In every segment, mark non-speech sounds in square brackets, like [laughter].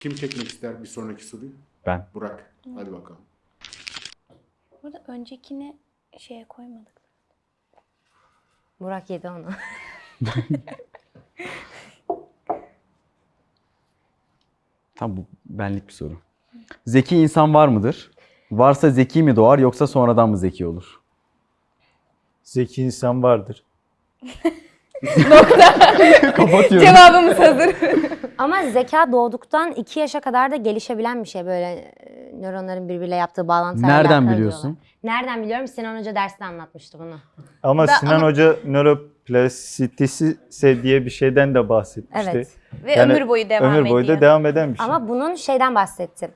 Kim çekmek ister bir sonraki soruyu? Ben. Burak. Hadi bakalım. Burada öncekini şeye koymadık. Burak yedi onu. [laughs] Tam bu benlik bir soru. Zeki insan var mıdır? Varsa zeki mi doğar yoksa sonradan mı zeki olur? Zeki insan vardır. [laughs] Kapatıyorum. Cevabımız hazır. Ama zeka doğduktan 2 yaşa kadar da gelişebilen bir şey böyle e, nöronların birbiriyle yaptığı bağlantılarla Nereden biliyorsun? diyorlar. Nereden biliyorum? Sinan Hoca dersinde anlatmıştı bunu. Ama Da- Sinan ama- Hoca nöroplastisite diye bir şeyden de bahsetmişti. Evet. Ve Yani ömür boyu devam Ömür boyu da ediyor. devam eden bir şey. Ama bunun şeyden bahsettim.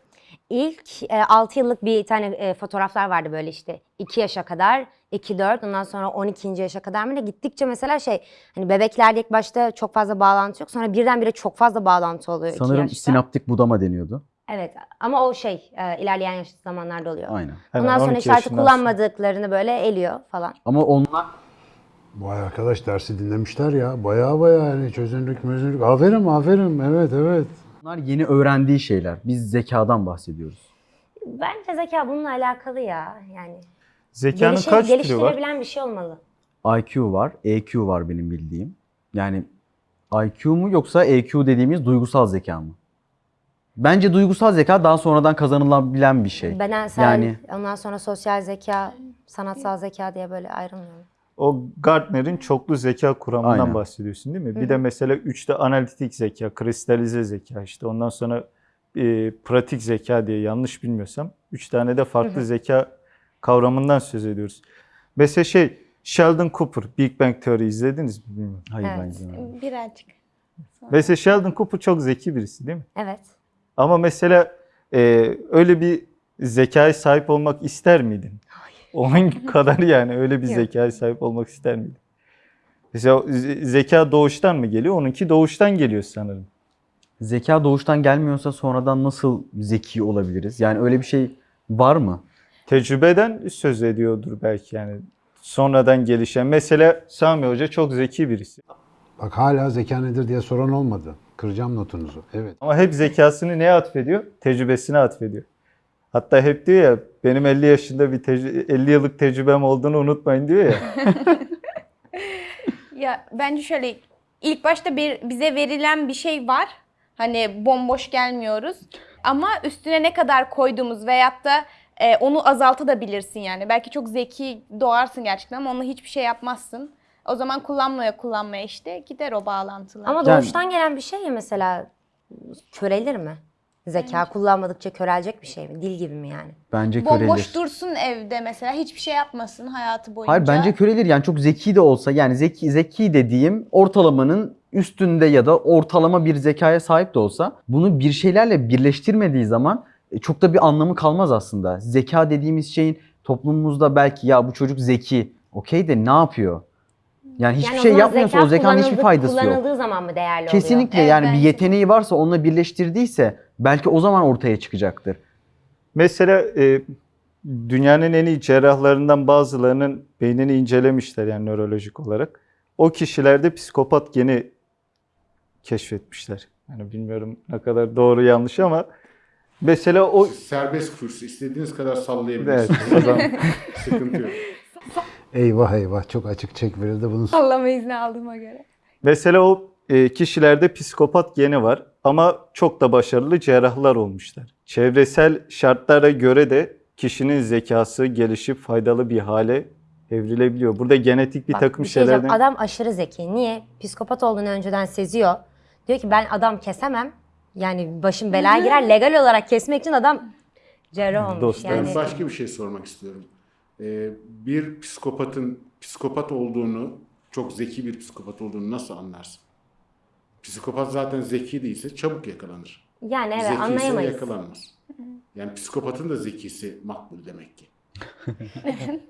İlk e, 6 yıllık bir tane e, fotoğraflar vardı böyle işte 2 yaşa kadar, 2-4 ondan sonra 12. yaşa kadar mı ne gittikçe mesela şey hani bebeklerde ilk başta çok fazla bağlantı yok sonra birdenbire çok fazla bağlantı oluyor 2 Sanırım yaşta. sinaptik budama deniyordu. Evet ama o şey e, ilerleyen yaş zamanlarda oluyor. Aynen. Hemen Ondan sonra 12 işte artık yaşından sonra. kullanmadıkları böyle eliyor falan. Ama onlar Vay arkadaş dersi dinlemişler ya. Baya baya yani çözünürlük mözünürlük. Aferin aferin evet evet. Onlar yeni öğrendiği şeyler. Biz zekadan bahsediyoruz. Bence zeka bununla alakalı ya yani. Zekanın Gelişe- kaç türü var? geliştirebilen bir şey olmalı. IQ var, EQ var benim bildiğim. Yani IQ mu yoksa EQ dediğimiz duygusal zeka mı? Bence duygusal zeka daha sonradan kazanılabilen bir şey. Bedensel, Yani ondan sonra sosyal zeka, sanatsal zeka diye böyle ayrılmıyor. O Gartner'in çoklu zeka kuramından Aynen. bahsediyorsun değil mi? Bir de mesela üçte analitik zeka, kristalize zeka işte ondan sonra e, pratik zeka diye yanlış bilmiyorsam üç tane de farklı zeka kavramından söz ediyoruz. Mesela şey Sheldon Cooper, Big Bang Theory izlediniz mi bilmiyorum. hayır Evet. ben izlemedim. Birazcık. Mesela Sheldon Cooper çok zeki birisi değil mi? Evet. Ama mesela e, öyle bir zekaya sahip olmak ister miydin? Onun [laughs] kadar yani öyle bir zekaya sahip olmak ister miydin? Mesela ze- zeka doğuştan mı geliyor? Onunki doğuştan geliyor sanırım. Zeka doğuştan gelmiyorsa sonradan nasıl zeki olabiliriz? Yani öyle bir şey var mı? Tecrübeden söz ediyordur belki yani. Sonradan gelişen. Mesela Sami Hoca çok zeki birisi. Bak hala zeka nedir diye soran olmadı. Kıracağım notunuzu. Evet. Ama hep zekasını neye atfediyor? Tecrübesine atfediyor. Hatta hep diyor ya benim 50 yaşında bir tecrü- 50 yıllık tecrübem olduğunu unutmayın diyor ya. [laughs] Ya bence şöyle ilk başta bir, bize verilen bir şey var. Hani bomboş gelmiyoruz. Ama üstüne ne kadar koyduğumuz veyahut da e, onu azaltabilirsin yani. Belki çok zeki doğarsın gerçekten ama onunla hiçbir şey yapmazsın. O zaman kullanmaya kullanmaya işte gider o bağlantılar. Ama Yani- doğuştan gelen bir şey ya mesela körelir mi? Zeka kullanmadıkça körelecek bir şey mi? Dil gibi mi yani? Bence körelir. Bomboş dursun evde mesela hiçbir şey yapmasın hayatı boyunca. Hayır bence körelir. Yani çok zeki de olsa yani zeki zeki dediğim ortalamanın üstünde ya da ortalama bir zekaya sahip de olsa bunu bir şeylerle birleştirmediği zaman e, çok da bir anlamı kalmaz aslında. Zeka dediğimiz şeyin toplumumuzda belki ya bu çocuk zeki okey de ne yapıyor? Yani hiçbir yani o şey zaman yapmıyorsa zeka o zekanın hiçbir kullanıldı- faydası yok. Kullanıldığı zaman mı değerli oluyor? Kesinlikle Evet, yani bir bence yeteneği varsa onunla birleştirdiyse belki o zaman ortaya çıkacaktır. Mesela e, dünyanın en iyi cerrahlarından bazılarının beynini incelemişler yani nörolojik olarak. O kişilerde psikopat geni keşfetmişler. Yani bilmiyorum ne kadar doğru yanlış ama mesela o Serbest kurs. istediğiniz kadar evet, sallayabilirsiniz. o zaman [laughs] Sıkıntı yok. Eyvah eyvah çok açık çek verildi bunu. Sallama izni aldığıma göre. mesela o e, kişilerde psikopat geni var ama çok da başarılı cerrahlar olmuşlar. Çevresel şartlara göre de kişinin zekası gelişip faydalı bir hale evrilebiliyor. Burada genetik bir Bak, takım bir şey şeylerden Adam aşırı zeki. Niye? Psikopat olduğunu önceden seziyor. Diyor ki ben adam kesemem. Yani başım belaya girer. Legal olarak kesmek için adam cerrah olmuş. Dostlar. Yani Ben başka bir şey sormak istiyorum. Ee, bir psikopatın psikopat olduğunu, çok zeki bir psikopat olduğunu nasıl anlarsın? Psikopat zaten zeki değilse çabuk yakalanır. yani evet Zeki ise anlayamayız. yakalanmaz. Yani psikopatın da zekisi makbul demek ki. [laughs]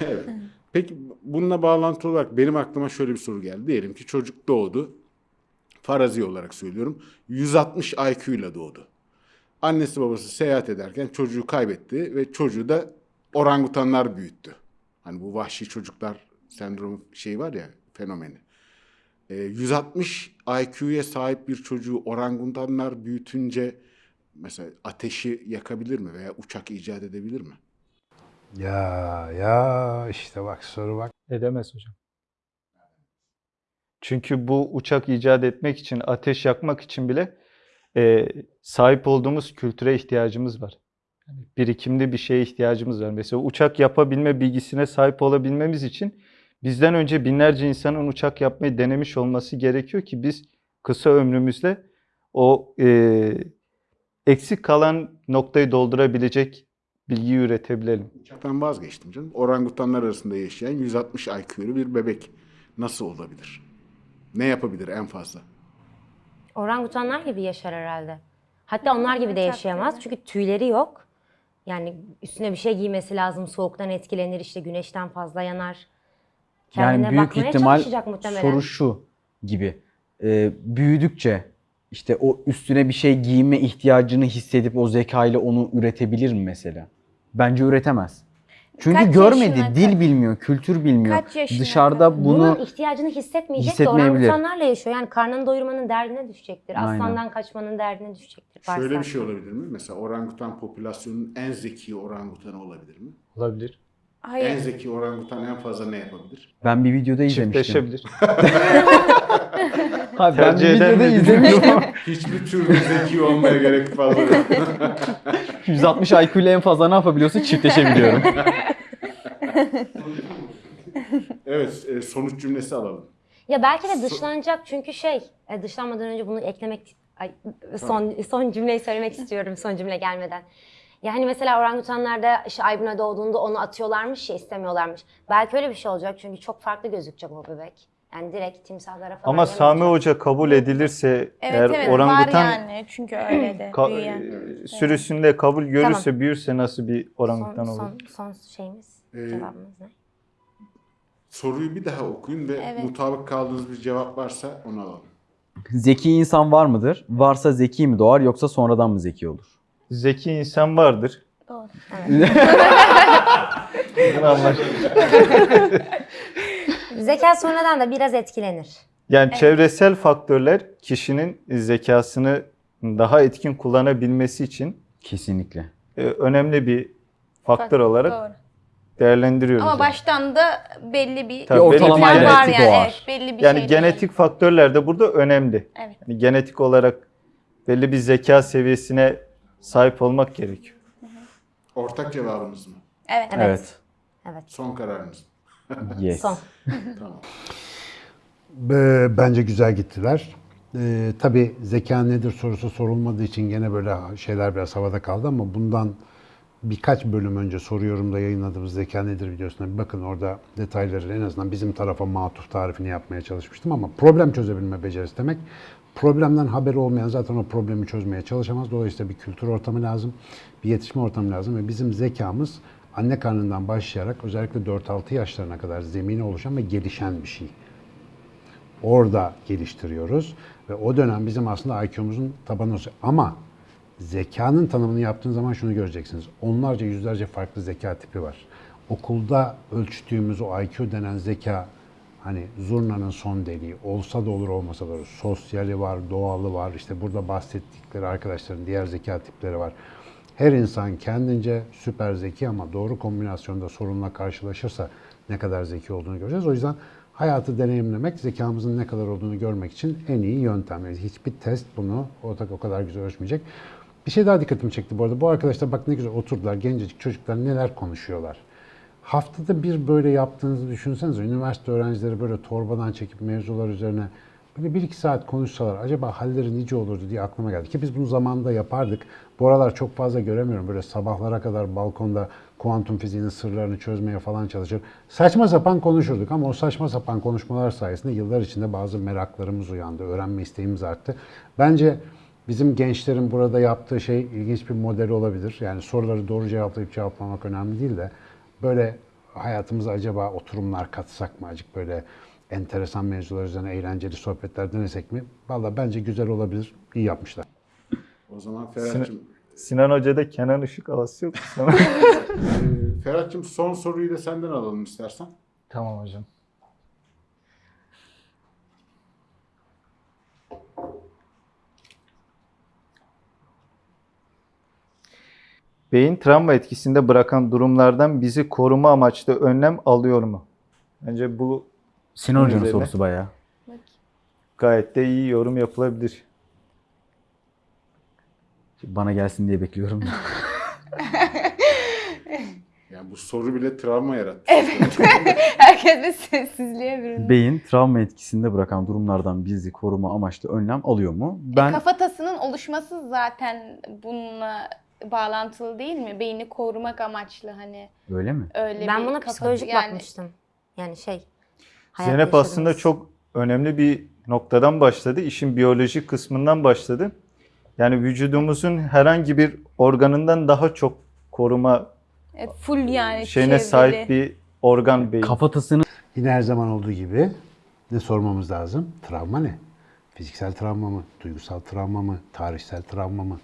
evet. Peki bununla bağlantılı olarak benim aklıma şöyle bir soru geldi. Diyelim ki çocuk doğdu. Farazi olarak söylüyorum. 160 IQ ile doğdu. Annesi babası seyahat ederken çocuğu kaybetti ve çocuğu da orangutanlar büyüttü. Hani bu vahşi çocuklar sendromu şey var ya fenomeni. E, 160 IQ'ya sahip bir çocuğu orangutanlar büyütünce mesela ateşi yakabilir mi veya uçak icat edebilir mi? Ya ya işte bak soru bak. Edemez hocam. Çünkü bu uçak icat etmek için, ateş yakmak için bile e, sahip olduğumuz kültüre ihtiyacımız var. Yani birikimli bir şeye ihtiyacımız var. Mesela uçak yapabilme bilgisine sahip olabilmemiz için bizden önce binlerce insanın uçak yapmayı denemiş olması gerekiyor ki biz kısa ömrümüzde o e, eksik kalan noktayı doldurabilecek bilgiyi üretebilelim. Uçaktan vazgeçtim canım. Orangutanlar arasında yaşayan 160 IQ'lu bir bebek nasıl olabilir? Ne yapabilir en fazla? Orangutanlar gibi yaşar herhalde. Hatta onlar gibi de yaşayamaz çünkü tüyleri yok. Yani üstüne bir şey giymesi lazım. Soğuktan etkilenir, işte güneşten fazla yanar. Kendine Yani büyük bakmaya ihtimal çalışacak muhtemelen. soru şu gibi. Ee, büyüdükçe işte o üstüne bir şey giyme ihtiyacını hissedip o zekayla onu üretebilir mi mesela? Bence üretemez. Çünkü Kaç görmedi, yaşına dil bilmiyor, kültür bilmiyor. Kaç yaşına Dışarıda bunu Bunun ihtiyacını hissetmeyecek de hissetmeyebilir. orangutanlarla yaşıyor. Yani karnını doyurmanın derdine düşecektir. Aynen. Aslandan kaçmanın derdine düşecektir. Şöyle bir şey olabilir mi? Mesela orangutan popülasyonunun en zeki orangutanı olabilir mi? Olabilir. En Hayır. zeki orangutan en fazla ne yapabilir? ben bir videoda izlemiştim. Çiftleşebilir. [laughs] Ha, ben bir eder videoda mi izlemiştim. [laughs] Hiçbir türlü zeki olmaya gerek fazla yok. [laughs] 160 IQ ile en fazla ne yapabiliyorsun? Çiftleşebiliyorum. Evet, e, sonuç cümlesi alalım. Ya belki de dışlanacak çünkü şey, e, dışlanmadan önce bunu eklemek, ay, son son cümleyi söylemek istiyorum son cümle gelmeden. Yani mesela orangutanlarda işte Aybuna doğduğunda onu atıyorlarmış ya istemiyorlarmış. Belki öyle bir şey olacak çünkü çok farklı gözükecek o bebek. Yani direkt timsahlara falan Ama Sami yemeyecek. Hoca kabul edilirse Evet eğer evet orangutan var yani çünkü öyle de ka- büyüyen. e, sürüsünde kabul görürse, Tamam. büyürse nasıl bir orangutan son, olur? son, son şeyimiz, Ee, cevabımız ne? Soruyu bir daha okuyun ve Evet. mutabık kaldığınız bir cevap varsa onu alalım. zeki insan var mıdır? Varsa zeki mi doğar yoksa sonradan mı zeki olur? Zeki insan vardır. Doğru. Bunu [laughs] anlaştık. [laughs] Zeka sonradan da biraz etkilenir. Yani çevresel faktörler kişinin zekasını daha etkin kullanabilmesi için Kesinlikle. e, önemli bir faktör olarak Doğru. değerlendiriyoruz. Ama yani. baştan da belli bir Tabii, Bir ortalama belli bir var yani. doğar. Evet, belli bir yani şey genetik faktörler de burada önemli. Evet. Yani genetik olarak belli bir zeka seviyesine sahip olmak gerekiyor. Ortak cevabınız mı? Evet. Evet. Evet. Evet. Son kararınız mı? Yes. Son. Tamam. Be- Bence güzel gittiler. Ee, tabii zeka nedir sorusu sorulmadığı için gene böyle şeyler biraz havada kaldı ama bundan birkaç bölüm önce soru yorumda yayınladığımız zeka nedir videosuna bir bakın orada detayları en azından bizim tarafa matuf tarifini yapmaya çalışmıştım ama problem çözebilme becerisi demek. Problemden haberi olmayan zaten o problemi çözmeye çalışamaz. Dolayısıyla bir kültür ortamı lazım, bir yetişme ortamı lazım ve bizim zekamız anne karnından başlayarak özellikle 4-6 yaşlarına kadar zemini oluşan ve gelişen bir şey orada geliştiriyoruz. Ve o dönem bizim aslında IQ'muzun tabanı. Ama zekanın tanımını yaptığın zaman şunu göreceksiniz. Onlarca yüzlerce farklı zeka tipi var. Okulda ölçtüğümüz o IQ denen zeka hani zurnanın son deliği olsa da olur olmasa da olur. Sosyali var, doğalı var. İşte burada bahsettikleri arkadaşların diğer zeka tipleri var. Her insan kendince süper zeki ama doğru kombinasyonda sorunla karşılaşırsa ne kadar zeki olduğunu göreceğiz. O yüzden hayatı deneyimlemek, zekamızın ne kadar olduğunu görmek için en iyi yöntem. Yani hiçbir test bunu o, o kadar güzel ölçmeyecek. Bir şey daha dikkatimi çekti bu arada. Bu arkadaşlar bak ne güzel oturdular. Gencecik çocuklar neler konuşuyorlar. Haftada bir böyle yaptığınızı düşünsenize. Üniversite öğrencileri böyle torbadan çekip mevzular üzerine böyle bir iki saat konuşsalar acaba halleri nice olurdu diye aklıma geldi. Ki biz bunu zamanında yapardık. Bu aralar çok fazla göremiyorum. Böyle sabahlara kadar balkonda kuantum fiziğinin sırlarını çözmeye falan çalışır. Saçma sapan konuşurduk ama o saçma sapan konuşmalar sayesinde yıllar içinde bazı meraklarımız uyandı. Öğrenme isteğimiz arttı. Bence Bizim gençlerin burada yaptığı şey ilginç bir model olabilir. Yani soruları doğru cevaplayıp cevaplamak önemli değil de böyle hayatımıza acaba oturumlar katsak mı? Acık böyle enteresan mevzular üzerine eğlenceli sohbetler denesek mi? Valla bence güzel olabilir. İyi yapmışlar. O zaman Ferhat'cığım, Sinan Hoca'da Kenan Işık havası yok mu sana? e, Ferhat'cığım son soruyu da senden alalım istersen. tamam hocam. Beyin travma etkisinde bırakan durumlardan bizi koruma amaçlı önlem alıyor mu? Bence bu Sinan Hoca'nın sorusu bayağı. gayet de iyi yorum yapılabilir. Bana gelsin diye bekliyorum. [laughs] Yani bu soru bile travma yarattı. [laughs] Herkes bir sessizliğe büründü. Beyin travma etkisinde bırakan durumlardan bizi koruma amaçlı önlem alıyor mu? Ben Kafatasının oluşması zaten bununla bağlantılı değil mi? Beyni korumak amaçlı hani öyle mi? öyle Ben buna psikolojik yani bakmıştım. Yani şey. Zeynep aslında çok önemli bir noktadan başladı. İşin biyolojik kısmından başladı. Yani vücudumuzun herhangi bir organından daha çok koruma Evet, full yani şeyine çevreli. sahip bir organ beyin. Kafatasını Yine her zaman olduğu gibi ne sormamız lazım? Travma ne? Fiziksel travma mı? Duygusal travma mı? Tarihsel travma mı?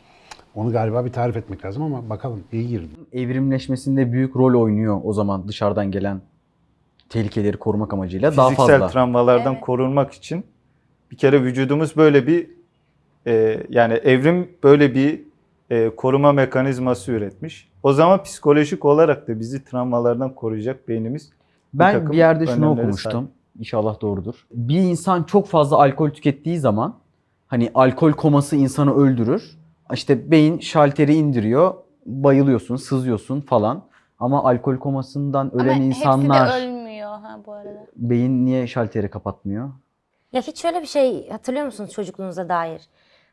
Onu galiba bir tarif etmek lazım ama bakalım iyi girdim. evrimleşmesinde büyük rol oynuyor o zaman dışarıdan gelen tehlikeleri korumak amacıyla daha Fiziksel fazla. travmalardan Evet. korunmak için bir kere vücudumuz böyle bir e, yani evrim böyle bir e, koruma mekanizması üretmiş. O zaman psikolojik olarak da bizi travmalardan koruyacak beynimiz Ben takım bir yerde şunu okumuştum. İnşallah doğrudur. Bir insan çok fazla alkol tükettiği zaman hani alkol koması insanı öldürür. İşte beyin şalteri indiriyor, bayılıyorsun, sızıyorsun falan. Ama alkol komasından Ama ölen insanlar hepsi de ölmüyor ha bu arada. beyin niye şalteri kapatmıyor? Ya hiç şöyle bir şey hatırlıyor musunuz çocukluğunuza dair?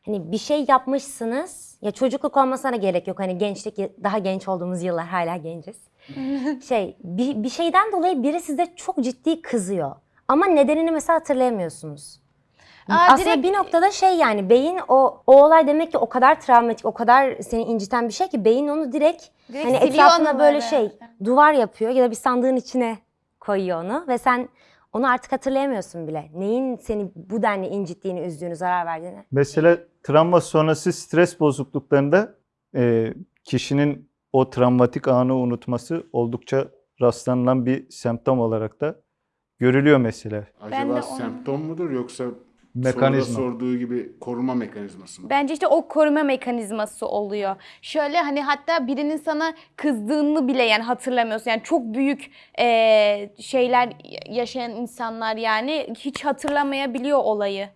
Hani bir şey yapmışsınız. Ya çocukluk olmasına gerek yok. Hani gençlik daha genç olduğumuz yıllar hala genciz. [laughs] şey bir, bir şeyden dolayı biri size çok ciddi kızıyor. Ama nedenini mesela hatırlayamıyorsunuz. Aa, Aslında direkt- bir noktada şey yani beyin o o olay demek ki o kadar travmatik, o kadar seni inciten bir şey ki beyin onu direkt, Direkt hani etrafına böyle şey duvar yapıyor ya da bir sandığın içine koyuyor onu ve sen onu artık hatırlayamıyorsun bile. Neyin seni bu denli incittiğini, üzdüğünü, zarar verdiğini. Mesela travma sonrası stres bozukluklarında e, kişinin o travmatik anı unutması oldukça rastlanılan bir semptom olarak da görülüyor mesela. Ben de Acaba onu- semptom mudur yoksa Mekanizma. soruda sorduğu gibi koruma mekanizması mı? Bence işte o koruma mekanizması oluyor. Şöyle hani hatta birinin sana kızdığını bile yani hatırlamıyorsun. Yani çok büyük eee, şeyler yaşayan insanlar yani hiç hatırlamayabiliyor olayı.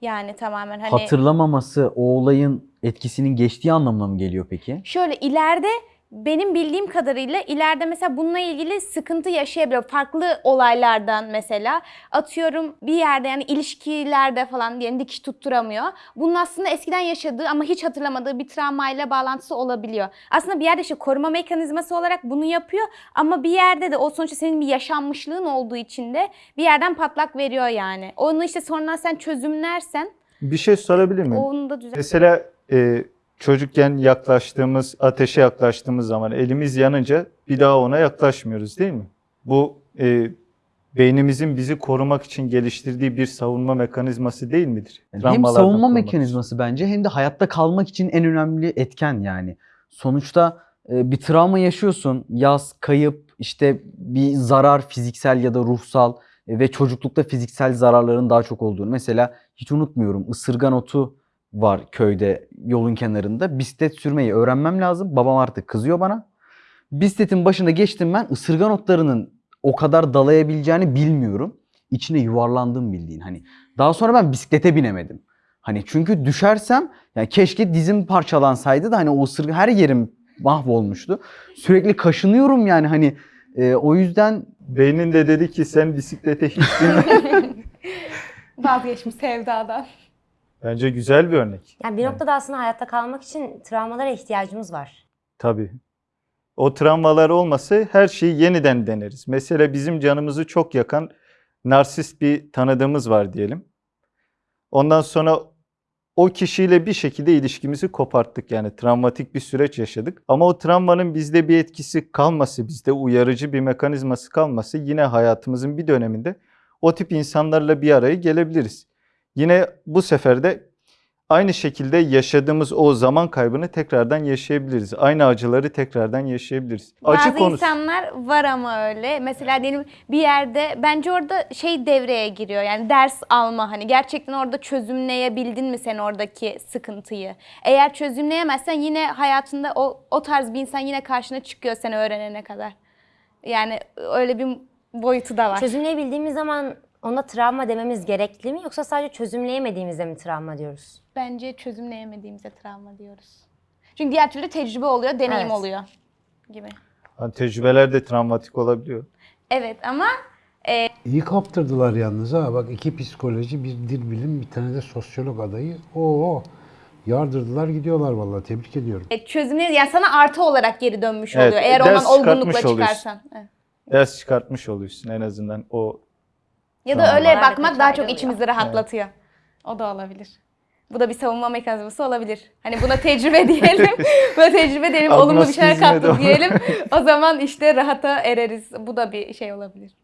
Yani tamamen hani Hatırlamaması o olayın etkisinin geçtiği anlamına mı geliyor peki? şöyle ileride benim bildiğim kadarıyla ileride mesela bununla ilgili sıkıntı yaşayabiliyor. Farklı olaylardan mesela atıyorum bir yerde yani ilişkilerde falan diyelim dikiş tutturamıyor. Bunun aslında eskiden yaşadığı ama hiç hatırlamadığı bir travmayla bağlantısı olabiliyor. Aslında bir yerde işte koruma mekanizması olarak bunu yapıyor ama bir yerde de o sonuçta senin bir yaşanmışlığın olduğu için de bir yerden patlak veriyor yani. Onu işte sonradan sen çözümlersen Bir şey sorabilir miyim? onu da düzelt. Mesela e, çocukken yaklaştığımız, ateşe yaklaştığımız zaman elimiz yanınca bir daha ona yaklaşmıyoruz değil mi? Bu e, beynimizin bizi korumak için geliştirdiği bir savunma mekanizması değil midir? Yani hem savunma korumak mekanizması bence hem de hayatta kalmak için en önemli etken yani. Sonuçta e, bir travma yaşıyorsun, yaz, kayıp, işte bir zarar fiziksel ya da ruhsal e, ve çocuklukta fiziksel zararların daha çok olduğunu. Mesela hiç unutmuyorum ısırgan otu var köyde yolun kenarında. Bisiklet sürmeyi öğrenmem lazım. Babam artık kızıyor bana. Bisikletin başına geçtim ben ısırgan otlarının o kadar dalayabileceğini bilmiyorum. İçine yuvarlandım bildiğin hani. Daha sonra ben bisiklete binemedim. Hani çünkü düşersem yani keşke dizim parçalansaydı da hani o ısırgan her yerim mahvolmuştu. Sürekli kaşınıyorum yani hani e, o yüzden Beynin de dedi ki sen bisiklete hiç binme. [laughs] Vazgeçmiş sevdadan. Bence güzel bir örnek. Yani bir noktada aslında hayatta kalmak için travmalara ihtiyacımız var. Tabii. O travmalar olmasa her şeyi yeniden deneriz. Mesela bizim canımızı çok yakan narsist bir tanıdığımız var diyelim. Ondan sonra o kişiyle bir şekilde ilişkimizi koparttık. Yani travmatik bir süreç yaşadık. Ama o travmanın bizde bir etkisi kalması, bizde uyarıcı bir mekanizması kalması yine hayatımızın bir döneminde o tip insanlarla bir araya gelebiliriz. Yine bu sefer de aynı şekilde yaşadığımız o zaman kaybını tekrardan yaşayabiliriz. Aynı acıları tekrardan yaşayabiliriz. Acı Bazı konusu. insanlar var ama öyle. Mesela diyelim bir yerde bence orada şey devreye giriyor. Yani ders alma hani gerçekten orada çözümleyebildin mi sen oradaki sıkıntıyı? Eğer çözümleyemezsen yine hayatında o o tarz bir insan yine karşına çıkıyor sen öğrenene kadar. Yani öyle bir boyutu da var. Çözümleyebildiğimiz zaman ona travma dememiz gerekli mi yoksa sadece çözümleyemediğimizde mi travma diyoruz? Bence çözümleyemediğimize travma diyoruz. Çünkü diğer türlü tecrübe oluyor, deneyim Evet. oluyor gibi. Yani tecrübeler de travmatik olabiliyor. Evet ama İyi kaptırdılar yalnız ha. Bak iki psikoloji, bir dil bilim, bir tane de sosyolog adayı. Oo, yardırdılar gidiyorlar vallahi. Tebrik ediyorum. e, çözümle yani sana artı olarak geri dönmüş Evet, oluyor. Eğer ders ondan olgunlukla oluyorsun. çıkarsan. Evet. Ders çıkartmış oluyorsun en azından o Ya da öyle bakmak daha çok içimizi rahatlatıyor. O da olabilir. Bu da bir savunma mekanizması olabilir. Hani buna tecrübe [laughs] diyelim. [laughs] buna tecrübe diyelim. Olumlu bir şeyler olur. diyelim. O zaman işte rahata ereriz. Bu da bir şey olabilir.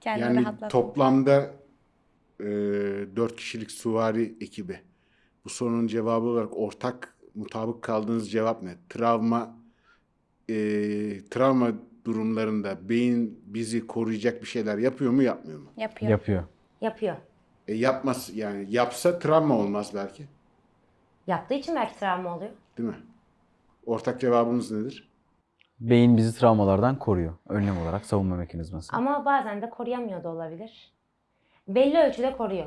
Kendini Yani rahatlat. toplamda e, 4 kişilik suvari ekibi. Bu sorunun cevabı olarak ortak mutabık kaldığınız cevap ne? Travma e, travma durumlarında beyin bizi koruyacak bir şeyler yapıyor mu yapmıyor mu? Yapıyor. Yapıyor. Yapıyor. E, yapmaz yani yapsa travma olmaz belki. Yaptığı için belki travma oluyor. Değil mi? Ortak cevabınız nedir? Beyin bizi travmalardan koruyor. Önlem olarak savunma mekanizması. Ama bazen de koruyamıyor da olabilir. Belli ölçüde koruyor.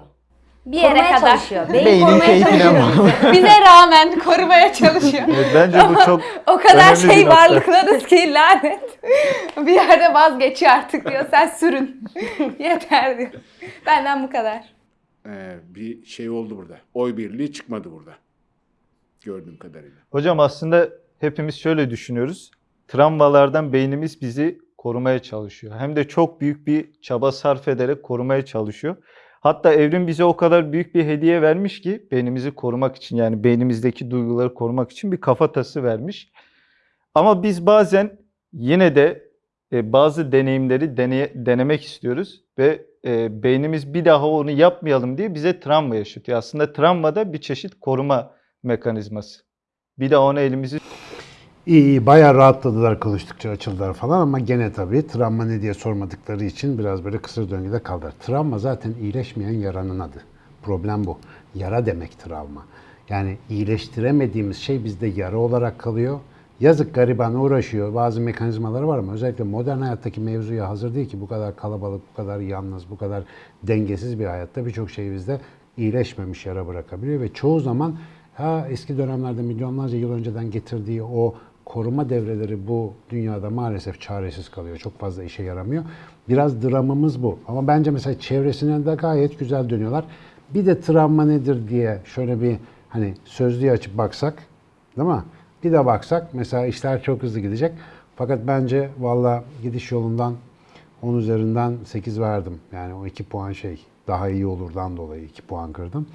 Bir yere Korumaya kadar. çalışıyor. Beyin Beynin korumaya keyfine çalışıyor. [laughs] Bize rağmen korumaya çalışıyor. Evet, bence bu çok O kadar şey varlıklarız ki lanet. [laughs] bir yerde vazgeçiyor artık diyor. Sen sürün. [laughs] Yeter diyor. Benden bu kadar. E, bir şey oldu burada. Oy birliği çıkmadı burada. Gördüğüm kadarıyla. Hocam aslında hepimiz şöyle düşünüyoruz. Travmalardan beynimiz bizi korumaya çalışıyor. Hem de çok büyük bir çaba sarf ederek korumaya çalışıyor. Hatta evrim bize o kadar büyük bir hediye vermiş ki beynimizi korumak için yani beynimizdeki duyguları korumak için bir kafatası vermiş. Ama biz bazen yine de e, bazı deneyimleri deneye- denemek istiyoruz ve e, beynimiz bir daha onu yapmayalım diye bize travma yaşatıyor. Aslında travma da bir çeşit koruma mekanizması. Bir daha onu elimizi İyi iyi bayağı rahatladılar konuştukça açıldılar falan ama gene tabii travma ne diye sormadıkları için biraz böyle kısır döngüde kaldılar. Travma zaten iyileşmeyen yaranın adı. Problem bu. Yara demek travma. Yani iyileştiremediğimiz şey bizde yara olarak kalıyor. Yazık gariban uğraşıyor. Bazı mekanizmaları var ama özellikle modern hayattaki mevzuya hazır değil ki bu kadar kalabalık, bu kadar yalnız, bu kadar dengesiz bir hayatta birçok şey bizde iyileşmemiş yara bırakabiliyor ve çoğu zaman ha eski dönemlerde milyonlarca yıl önceden getirdiği o koruma devreleri bu dünyada maalesef çaresiz kalıyor. Çok fazla işe yaramıyor. Biraz dramımız bu. Ama bence mesela çevresine de gayet güzel dönüyorlar. Bir de travma nedir diye şöyle bir hani sözlüğü açıp baksak değil mi? Bir de baksak mesela işler çok hızlı gidecek. Fakat bence valla gidiş yolundan 10 üzerinden 8 verdim. Yani o 2 puan şey daha iyi olurdan dolayı 2 puan kırdım.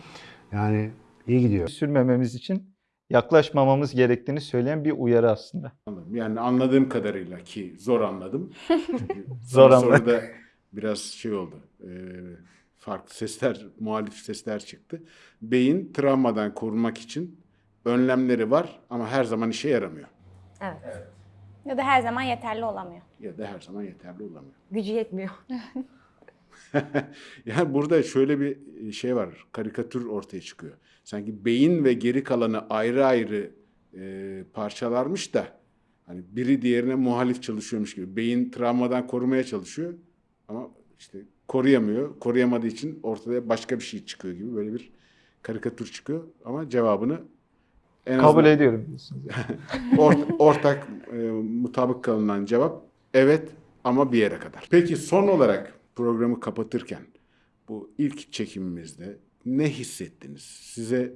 Yani iyi gidiyor. sürmememiz için yaklaşmamamız gerektiğini söyleyen bir uyarı aslında. Anladım. Yani anladığım kadarıyla ki zor anladım. [laughs] Zor anladım. Soruda biraz şey oldu. e, farklı sesler, muhalif sesler çıktı. Beyin travmadan korunmak için önlemleri var ama her zaman işe yaramıyor. Evet. Ya da her zaman yeterli olamıyor. Ya da her zaman yeterli olamıyor. Gücü yetmiyor. [laughs] [laughs] Yani burada şöyle bir şey var, karikatür ortaya çıkıyor. Sanki beyin ve geri kalanı ayrı ayrı e, parçalarmış da hani biri diğerine muhalif çalışıyormuş gibi. Beyin travmadan korumaya çalışıyor ama işte koruyamıyor. Koruyamadığı için ortada başka bir şey çıkıyor gibi böyle bir karikatür çıkıyor. Ama cevabını en Kabul azından ediyorum diyorsunuz. [laughs] Ort- ortak e, mutabık kalınan cevap evet ama bir yere kadar. Peki son olarak programı kapatırken bu ilk çekimimizde ne hissettiniz? Size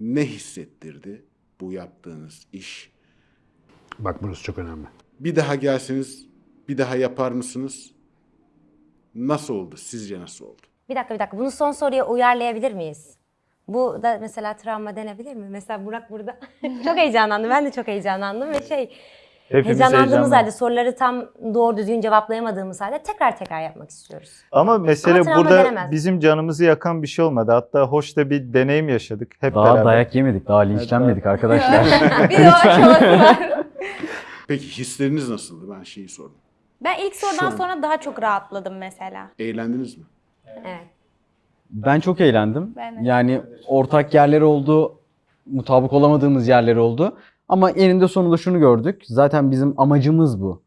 ne hissettirdi bu yaptığınız iş? Bak burası çok önemli. Bir daha gelseniz bir daha yapar mısınız? Nasıl oldu? Sizce nasıl oldu? Bir dakika bir dakika. Bunu son soruya uyarlayabilir miyiz? Bu da mesela travma denebilir mi? Mesela Burak burada [laughs] çok heyecanlandı. Ben de çok heyecanlandım ve şey Hepimiz Heyecanlandığımız halde soruları tam doğru düzgün cevaplayamadığımız halde tekrar tekrar yapmak istiyoruz. Ama mesele Ama burada denemez. bizim canımızı yakan bir şey olmadı. Hatta hoş da bir deneyim yaşadık hep Daha beraber. dayak yemedik, daha linçlenmedik arkadaşlar. [laughs] [laughs] bir de o. [laughs] Peki hisleriniz nasıldı? Ben şeyi sordum. Ben ilk sorudan Şu- sonra daha çok rahatladım mesela. Eğlendiniz mi? Evet. Ben çok eğlendim. Ben de. Yani ortak yerler oldu, mutabık olamadığımız yerler oldu. Ama eninde sonunda şunu gördük. Zaten bizim amacımız bu.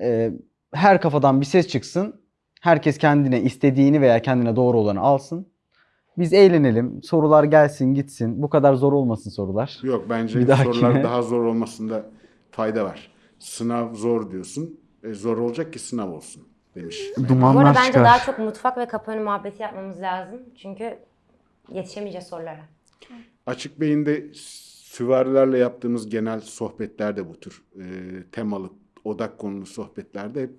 Ee, her kafadan bir ses çıksın. Herkes kendine istediğini veya kendine doğru olanı alsın. Biz eğlenelim. Sorular gelsin gitsin. Bu kadar zor olmasın sorular. Yok bence Bir dahakine- sorular [laughs] daha zor olmasında fayda var. Sınav zor diyorsun. E, zor olacak ki sınav olsun demiş. Bu Dumanlar arada bence çıkar. daha çok mutfak ve kapı önü muhabbeti yapmamız lazım. Çünkü yetişemeyeceğiz sorulara. Açık Beyin'de süvarilerle yaptığımız genel sohbetler de bu tür e, temalı, odak konulu sohbetlerde hep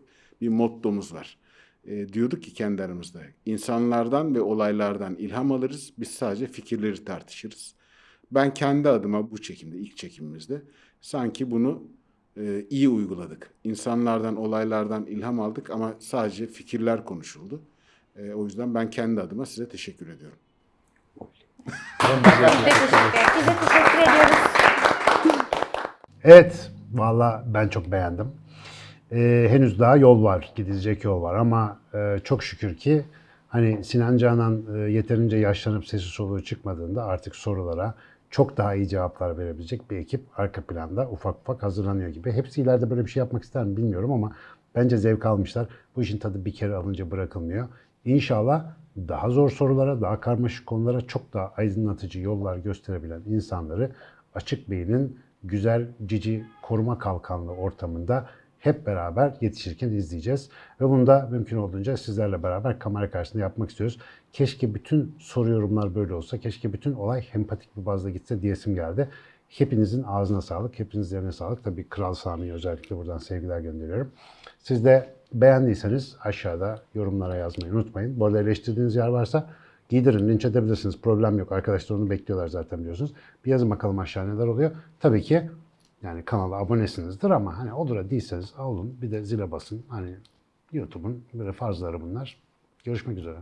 bir mottomuz var. E, diyorduk ki kendi aramızda, insanlardan ve olaylardan ilham alırız, biz sadece fikirleri tartışırız. Ben kendi adıma bu çekimde, ilk çekimimizde sanki bunu e, iyi uyguladık. İnsanlardan, olaylardan ilham aldık ama sadece fikirler konuşuldu. E, o yüzden ben kendi adıma size teşekkür ediyorum. Biz de teşekkür ediyoruz. Evet, valla ben çok beğendim. Ee, henüz daha yol var, gidilecek yol var ama e, çok şükür ki hani Sinan Canan e, yeterince yaşlanıp sesi soluğu çıkmadığında artık sorulara çok daha iyi cevaplar verebilecek bir ekip arka planda ufak ufak hazırlanıyor gibi. Hepsi ileride böyle bir şey yapmak ister mi bilmiyorum ama bence zevk almışlar. Bu işin tadı bir kere alınca bırakılmıyor. İnşallah daha zor sorulara, daha karmaşık konulara çok daha aydınlatıcı yollar gösterebilen insanları açık beynin güzel, cici, koruma kalkanlı ortamında hep beraber yetişirken izleyeceğiz. Ve bunu da mümkün olduğunca sizlerle beraber kamera karşısında yapmak istiyoruz. Keşke bütün soru yorumlar böyle olsa, keşke bütün olay empatik bir bazda gitse diyesim geldi. Hepinizin ağzına sağlık, hepinizin yerine sağlık. Tabii Kral Sami'ye özellikle buradan sevgiler gönderiyorum. Siz de beğendiyseniz aşağıda yorumlara yazmayı unutmayın. Bu arada eleştirdiğiniz yer varsa giydirin, linç edebilirsiniz. Problem yok. Arkadaşlar onu bekliyorlar zaten biliyorsunuz. Bir yazın bakalım aşağı neler oluyor. Tabii ki yani kanala abonesinizdir ama hani olur da değilseniz olun. Bir de zile basın. Hani YouTube'un böyle farzları bunlar. Görüşmek üzere.